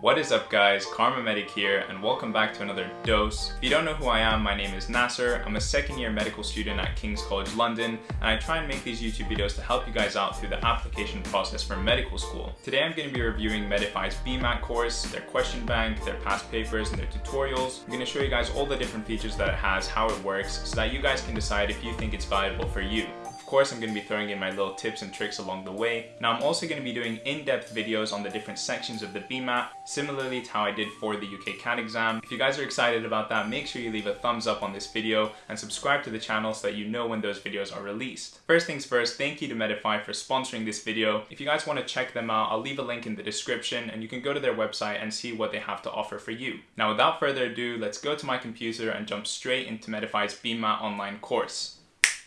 What is up guys, Karma Medic here and welcome back to another dose. If you don't know who I am, my name is Nasser. I'm a second year medical student at King's College London and I try and make these YouTube videos to help you guys out through the application process for medical school. Today I'm going to be reviewing Medify's BMAT course, their question bank, their past papers and their tutorials. I'm going to show you guys all the different features that it has, how it works, so that you guys can decide if you think it's valuable for you course, I'm going to be throwing in my little tips and tricks along the way. Now, I'm also going to be doing in-depth videos on the different sections of the BMAT, similarly to how I did for the UK CAT exam. If you guys are excited about that, make sure you leave a thumbs up on this video and subscribe to the channel so that you know when those videos are released. First things first, thank you to Medify for sponsoring this video. If you guys want to check them out, I'll leave a link in the description and you can go to their website and see what they have to offer for you. Now, without further ado, let's go to my computer and jump straight into Medify's BMAT online course.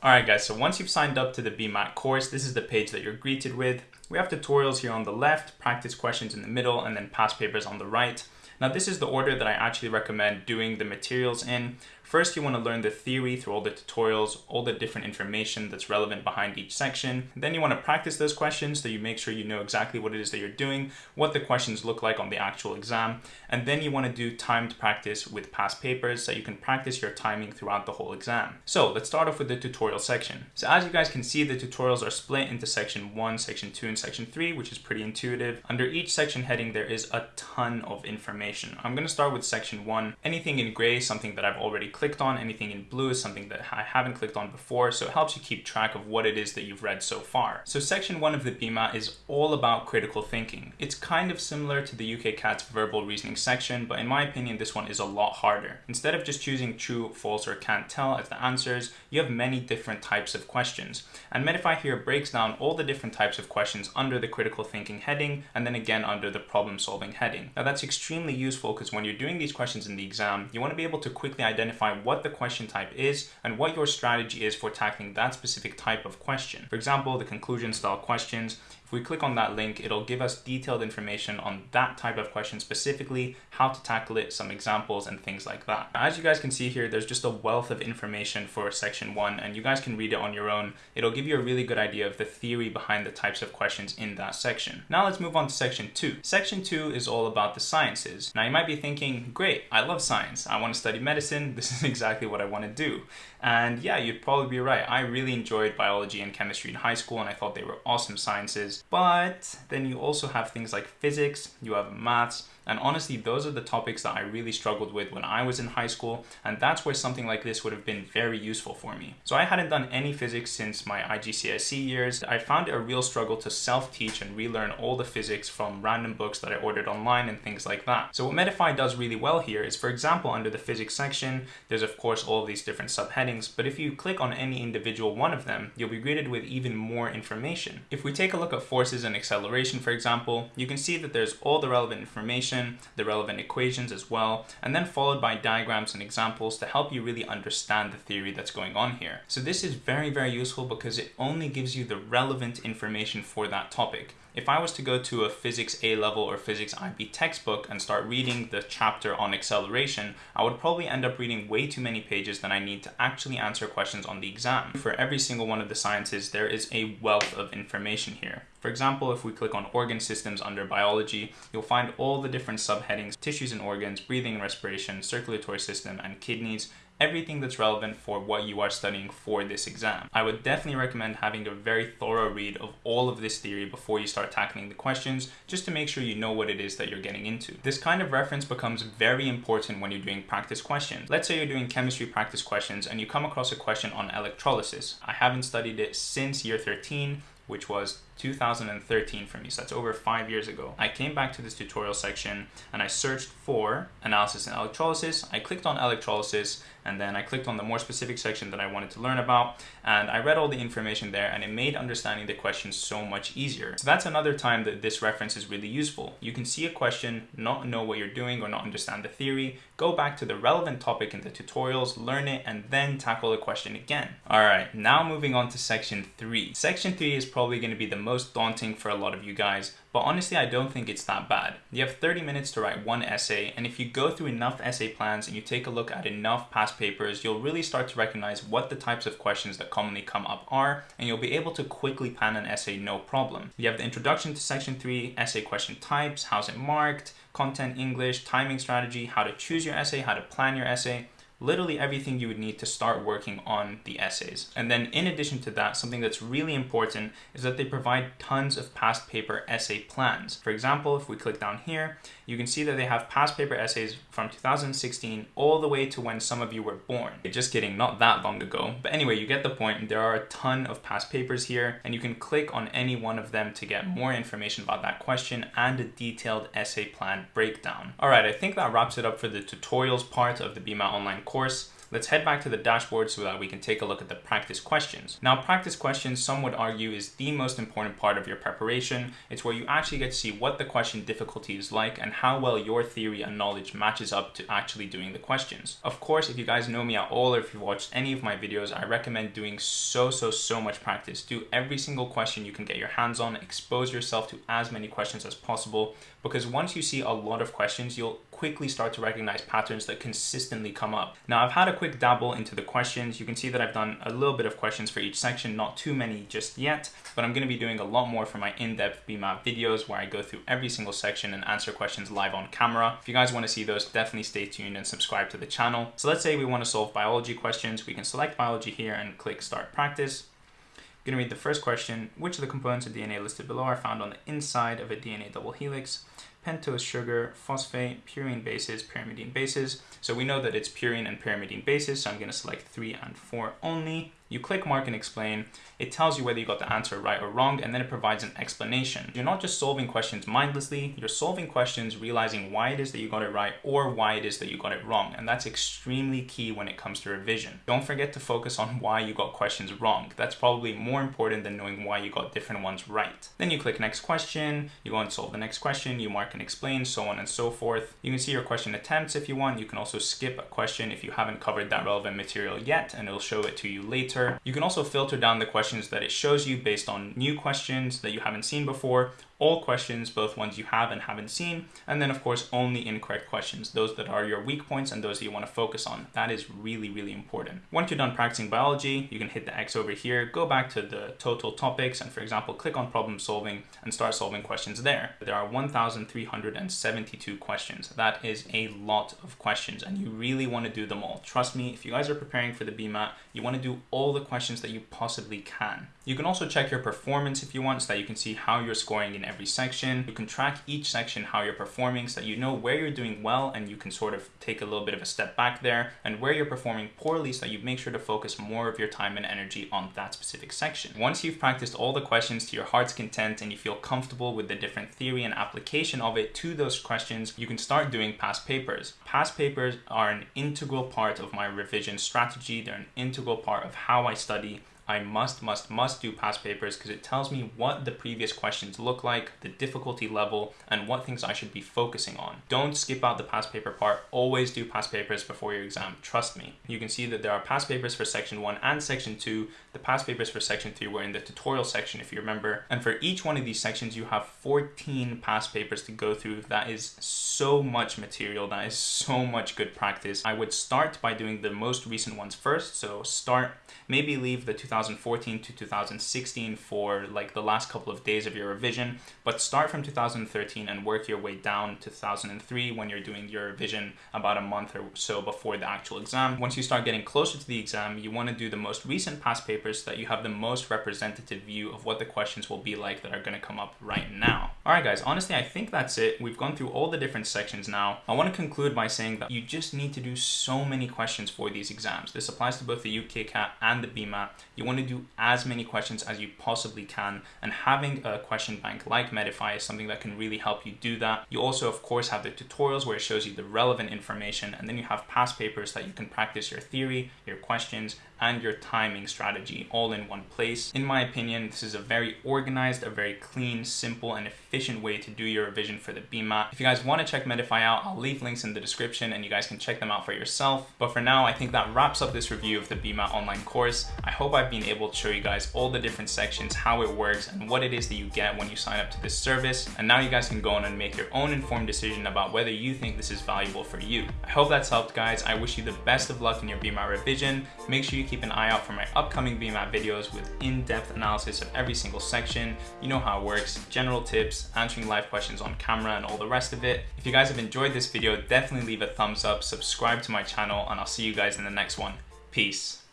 Alright guys, so once you've signed up to the BMAT course, this is the page that you're greeted with. We have tutorials here on the left, practice questions in the middle, and then past papers on the right. Now this is the order that I actually recommend doing the materials in. First, you want to learn the theory through all the tutorials, all the different information that's relevant behind each section. Then you want to practice those questions so you make sure you know exactly what it is that you're doing, what the questions look like on the actual exam. And then you want to do timed practice with past papers so you can practice your timing throughout the whole exam. So let's start off with the tutorial section. So as you guys can see, the tutorials are split into section one, section two, and section three, which is pretty intuitive. Under each section heading, there is a ton of information. I'm going to start with section one. Anything in gray, something that I've already clicked on. Anything in blue is something that I haven't clicked on before, so it helps you keep track of what it is that you've read so far. So section one of the BMAT is all about critical thinking. It's kind of similar to the UK CAT's verbal reasoning section, but in my opinion, this one is a lot harder. Instead of just choosing true, false, or can't tell as the answers, you have many different types of questions. And Medify here breaks down all the different types of questions under the critical thinking heading, and then again under the problem solving heading. Now that's extremely useful because when you're doing these questions in the exam, you want to be able to quickly identify identify what the question type is and what your strategy is for tackling that specific type of question. For example, the conclusion style questions, if we click on that link, it'll give us detailed information on that type of question specifically, how to tackle it, some examples and things like that. As you guys can see here, there's just a wealth of information for section one and you guys can read it on your own. It'll give you a really good idea of the theory behind the types of questions in that section. Now let's move on to section two. Section two is all about the sciences. Now you might be thinking, great, I love science. I want to study medicine. This is exactly what I want to do. And yeah, you'd probably be right. I really enjoyed biology and chemistry in high school and I thought they were awesome sciences. But then you also have things like physics, you have maths, and honestly, those are the topics that I really struggled with when I was in high school, and that's where something like this would have been very useful for me. So I hadn't done any physics since my IGCSE years. I found it a real struggle to self-teach and relearn all the physics from random books that I ordered online and things like that. So what Medify does really well here is, for example, under the physics section, there's of course all of these different subheadings, but if you click on any individual one of them, you'll be greeted with even more information. If we take a look at forces and acceleration, for example, you can see that there's all the relevant information the relevant equations as well, and then followed by diagrams and examples to help you really understand the theory that's going on here. So this is very, very useful because it only gives you the relevant information for that topic. If I was to go to a physics A level or physics IB textbook and start reading the chapter on acceleration, I would probably end up reading way too many pages than I need to actually answer questions on the exam. For every single one of the sciences, there is a wealth of information here. For example, if we click on organ systems under biology, you'll find all the different subheadings, tissues and organs, breathing and respiration, circulatory system, and kidneys, everything that's relevant for what you are studying for this exam. I would definitely recommend having a very thorough read of all of this theory before you start tackling the questions, just to make sure you know what it is that you're getting into. This kind of reference becomes very important when you're doing practice questions. Let's say you're doing chemistry practice questions and you come across a question on electrolysis. I haven't studied it since year 13, which was 2013 for me, so that's over five years ago. I came back to this tutorial section and I searched for analysis and electrolysis. I clicked on electrolysis and then I clicked on the more specific section that I wanted to learn about and I read all the information there and it made understanding the question so much easier. So that's another time that this reference is really useful. You can see a question, not know what you're doing or not understand the theory, go back to the relevant topic in the tutorials, learn it, and then tackle the question again. All right, now moving on to section three. Section three is probably gonna be the most daunting for a lot of you guys, but honestly, I don't think it's that bad. You have 30 minutes to write one essay, and if you go through enough essay plans and you take a look at enough past papers, you'll really start to recognize what the types of questions that commonly come up are, and you'll be able to quickly plan an essay no problem. You have the introduction to section 3, essay question types, how's it marked, content English, timing strategy, how to choose your essay, how to plan your essay, literally everything you would need to start working on the essays. And then in addition to that, something that's really important is that they provide tons of past paper essay plans. For example, if we click down here, you can see that they have past paper essays from 2016 all the way to when some of you were born. Just kidding, not that long ago. But anyway, you get the point. There are a ton of past papers here and you can click on any one of them to get more information about that question and a detailed essay plan breakdown. All right, I think that wraps it up for the tutorials part of the BMAT Online course. Let's head back to the dashboard so that we can take a look at the practice questions. Now, practice questions, some would argue, is the most important part of your preparation. It's where you actually get to see what the question difficulty is like and how well your theory and knowledge matches up to actually doing the questions. Of course, if you guys know me at all or if you've watched any of my videos, I recommend doing so, so, so much practice. Do every single question you can get your hands on, expose yourself to as many questions as possible, because once you see a lot of questions, you'll quickly start to recognize patterns that consistently come up. Now, I've had a quick dabble into the questions. You can see that I've done a little bit of questions for each section, not too many just yet, but I'm gonna be doing a lot more for my in-depth BMAT videos where I go through every single section and answer questions live on camera. If you guys wanna see those, definitely stay tuned and subscribe to the channel. So let's say we wanna solve biology questions. We can select biology here and click start practice. I'm gonna read the first question. Which of the components of DNA listed below are found on the inside of a DNA double helix? Pentose sugar, phosphate, purine bases, pyrimidine bases. So we know that it's purine and pyrimidine bases, so I'm going to select 3 and 4 only. You click mark and explain. It tells you whether you got the answer right or wrong, and then it provides an explanation. You're not just solving questions mindlessly, you're solving questions realizing why it is that you got it right or why it is that you got it wrong. And that's extremely key when it comes to revision. Don't forget to focus on why you got questions wrong. That's probably more important than knowing why you got different ones right. Then you click next question, you go and solve the next question, you mark and explain, so on and so forth. You can see your question attempts if you want. You can also skip a question if you haven't covered that relevant material yet, and it'll show it to you later you can also filter down the questions that it shows you based on new questions that you haven't seen before all questions, both ones you have and haven't seen, and then of course only incorrect questions, those that are your weak points and those that you want to focus on. That is really, really important. Once you're done practicing biology, you can hit the X over here, go back to the total topics, and for example, click on problem solving and start solving questions there. There are 1,372 questions. That is a lot of questions, and you really want to do them all. Trust me, if you guys are preparing for the BMAT, you want to do all the questions that you possibly can. You can also check your performance if you want so that you can see how you're scoring in every section. You can track each section how you're performing so that you know where you're doing well and you can sort of take a little bit of a step back there and where you're performing poorly so that you make sure to focus more of your time and energy on that specific section. Once you've practiced all the questions to your heart's content and you feel comfortable with the different theory and application of it to those questions, you can start doing past papers. Past papers are an integral part of my revision strategy. They're an integral part of how I study I must, must, must do past papers because it tells me what the previous questions look like, the difficulty level, and what things I should be focusing on. Don't skip out the past paper part. Always do past papers before your exam. Trust me. You can see that there are past papers for section one and section two. The past papers for section three were in the tutorial section, if you remember. And for each one of these sections, you have 14 past papers to go through. That is so much material. That is so much good practice. I would start by doing the most recent ones first. So start, maybe leave the 2000 2014 to 2016 for like the last couple of days of your revision, but start from 2013 and work your way down to 2003 when you're doing your revision about a month or so before the actual exam. Once you start getting closer to the exam, you want to do the most recent past papers so that you have the most representative view of what the questions will be like that are going to come up right now. All right, guys, honestly, I think that's it. We've gone through all the different sections now. I want to conclude by saying that you just need to do so many questions for these exams. This applies to both the UKCAT and the BMAT. You want to do as many questions as you possibly can, and having a question bank like Medify is something that can really help you do that. You also, of course, have the tutorials where it shows you the relevant information, and then you have past papers that you can practice your theory, your questions, and your timing strategy all in one place. In my opinion, this is a very organized, a very clean, simple, and efficient way to do your revision for the BMAT. If you guys want to check Medify out, I'll leave links in the description and you guys can check them out for yourself. But for now, I think that wraps up this review of the BMAT online course. I hope I've been able to show you guys all the different sections, how it works, and what it is that you get when you sign up to this service. And now you guys can go on and make your own informed decision about whether you think this is valuable for you. I hope that's helped guys. I wish you the best of luck in your BMAT revision. Make sure you keep an eye out for my upcoming BMAT videos with in-depth analysis of every single section. You know how it works, general tips, answering live questions on camera and all the rest of it. If you guys have enjoyed this video, definitely leave a thumbs up, subscribe to my channel, and I'll see you guys in the next one. Peace.